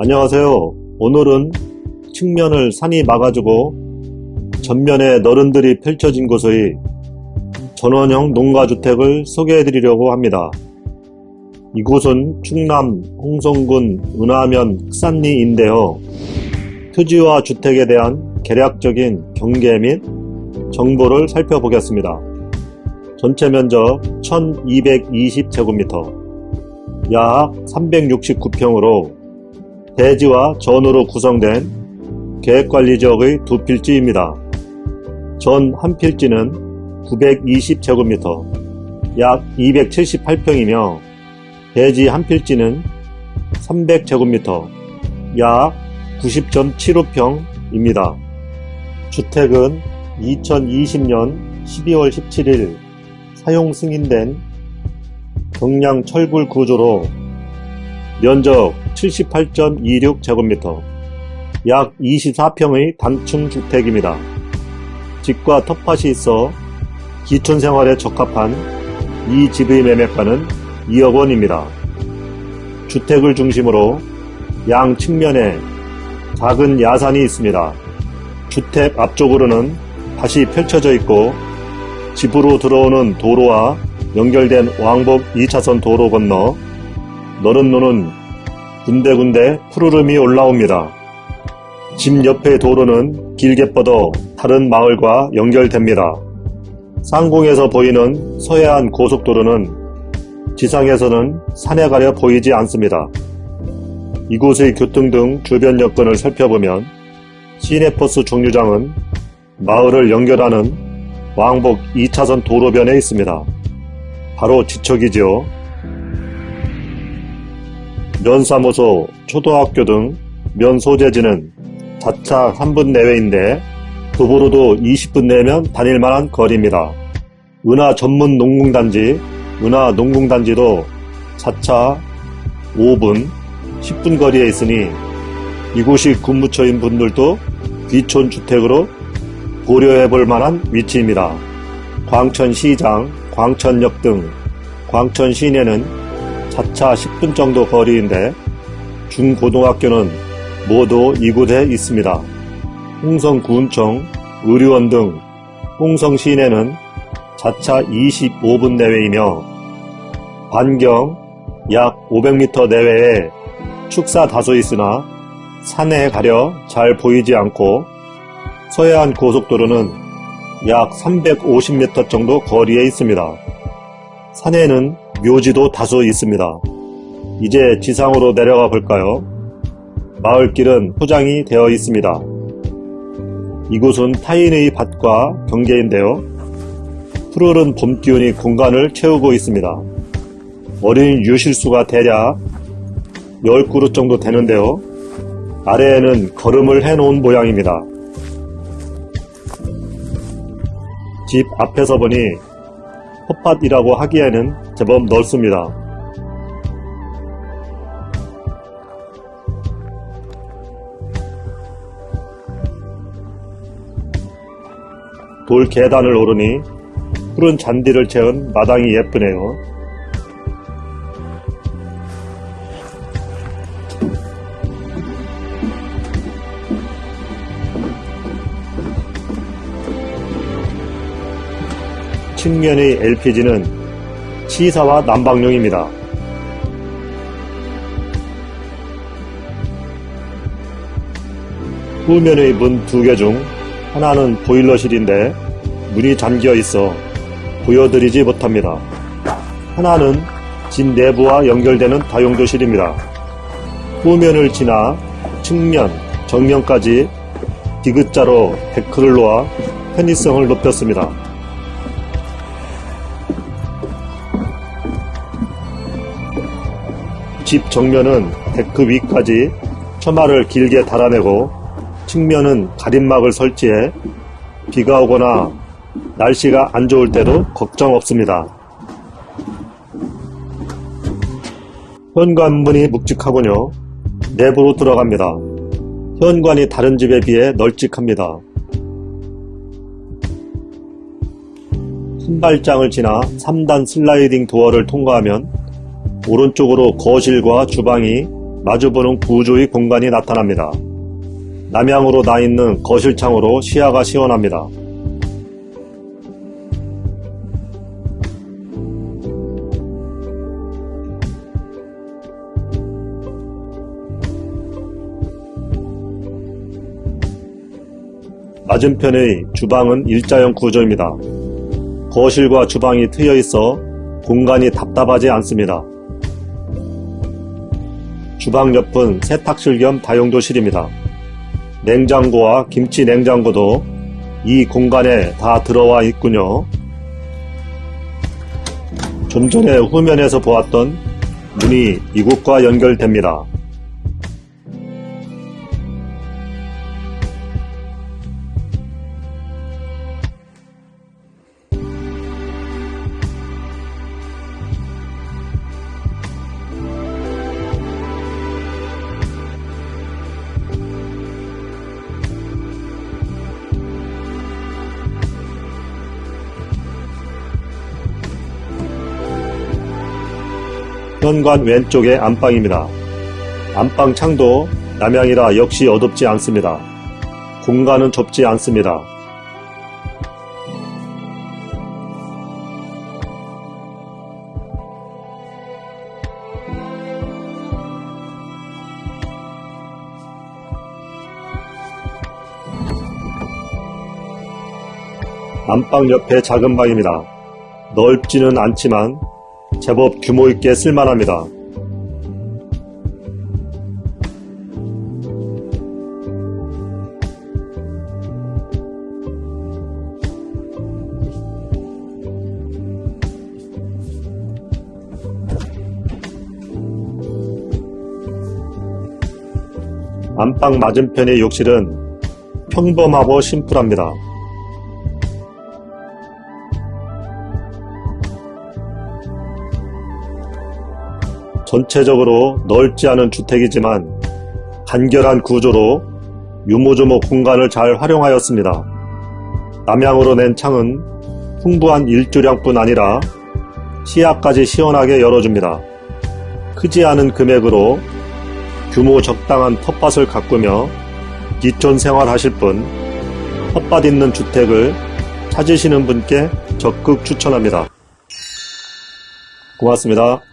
안녕하세요. 오늘은 측면을 산이 막아주고 전면에 너른들이 펼쳐진 곳의 전원형 농가주택을 소개해 드리려고 합니다. 이곳은 충남 홍성군 은하면 흑산리인데요. 토지와 주택에 대한 개략적인 경계 및 정보를 살펴보겠습니다. 전체 면적 1220제곱미터 약 369평으로 대지와 전으로 구성된 계획관리지역의 두 필지입니다. 전 한 필지는 920제곱미터 약 278평이며 대지 한 필지는 300제곱미터 약 90.75평입니다. 주택은 2020년 12월 17일 사용 승인된 경량 철굴 구조로 면적 78.26제곱미터 약 24평의 단층 주택입니다. 집과 텃밭이 있어 기촌생활에 적합한 이 집의 매매가는 2억 원입니다. 주택을 중심으로 양 측면에 작은 야산이 있습니다. 주택 앞쪽으로는 밭이 펼쳐져 있고 집으로 들어오는 도로와 연결된 왕복 2차선 도로 건너 너른 노는 군데군데 푸르름이 올라옵니다. 집 옆의 도로는 길게 뻗어 다른 마을과 연결됩니다. 상공에서 보이는 서해안 고속도로는 지상에서는 산에 가려 보이지 않습니다. 이곳의 교통 등 주변 여건을 살펴보면 시내버스 정류장은 마을을 연결하는 왕복 2차선 도로변에 있습니다. 바로 지척이지요. 면사무소, 초등학교 등 면 소재지는 자차 3분 내외인데 도보로도 20분 내면 다닐만한 거리입니다. 은하 전문 농공단지, 은하 농공단지도 자차 5분, 10분 거리에 있으니 이곳이 근무처인 분들도 귀촌 주택으로 고려해 볼 만한 위치입니다. 광천시장, 광천역 등 광천 시내는 자차 10분 정도 거리인데 중고등학교는 모두 이곳에 있습니다. 홍성군청, 의료원 등 홍성 시내는 자차 25분 내외이며 반경 약 500m 내외에 축사 다소 있으나 산에 가려 잘 보이지 않고 서해안 고속도로는 약 350m 정도 거리에 있습니다. 산에는 묘지도 다소 있습니다. 이제 지상으로 내려가 볼까요? 마을길은 포장이 되어 있습니다. 이곳은 타인의 밭과 경계인데요. 푸르른 봄 기운이 공간을 채우고 있습니다. 어린 유실수가 대략 10그릇 정도 되는데요. 아래에는 걸음을 해놓은 모양입니다. 집 앞에서 보니 텃밭이라고 하기에는 제법 넓습니다. 돌 계단을 오르니 푸른 잔디를 채운 마당이 예쁘네요. 측면의 LPG는 치사와 난방용입니다. 후면의 문 두 개 중 하나는 보일러실인데 문이 잠겨 있어 보여드리지 못합니다. 하나는 집 내부와 연결되는 다용도실입니다. 후면을 지나 측면, 정면까지 디귿자로 데크를 놓아 편의성을 높였습니다. 집 정면은 데크 위까지 처마를 길게 달아내고 측면은 가림막을 설치해 비가 오거나 날씨가 안 좋을 때도 걱정 없습니다. 현관문이 묵직하군요. 내부로 들어갑니다. 현관이 다른 집에 비해 널찍합니다. 신발장을 지나 3단 슬라이딩 도어를 통과하면 오른쪽으로 거실과 주방이 마주보는 구조의 공간이 나타납니다. 남향으로 나 있는 거실 창으로 시야가 시원합니다. 맞은편의 주방은 일자형 구조입니다. 거실과 주방이 트여 있어 공간이 답답하지 않습니다. 주방 옆은 세탁실 겸 다용도실입니다. 냉장고와 김치 냉장고도 이 공간에 다 들어와 있군요. 좀 전에 후면에서 보았던 문이 이곳과 연결됩니다. 현관 왼쪽에 안방입니다. 안방 창도 남향이라 역시 어둡지 않습니다. 공간은 좁지 않습니다. 안방 옆에 작은 방입니다. 넓지는 않지만 제법 규모 있게 쓸만합니다. 안방 맞은편의 욕실은 평범하고 심플합니다. 전체적으로 넓지 않은 주택이지만 간결한 구조로 유모조모 공간을 잘 활용하였습니다. 남향으로 낸 창은 풍부한 일조량뿐 아니라 시야까지 시원하게 열어줍니다. 크지 않은 금액으로 규모 적당한 텃밭을 가꾸며 기촌 생활하실 분, 텃밭 있는 주택을 찾으시는 분께 적극 추천합니다. 고맙습니다.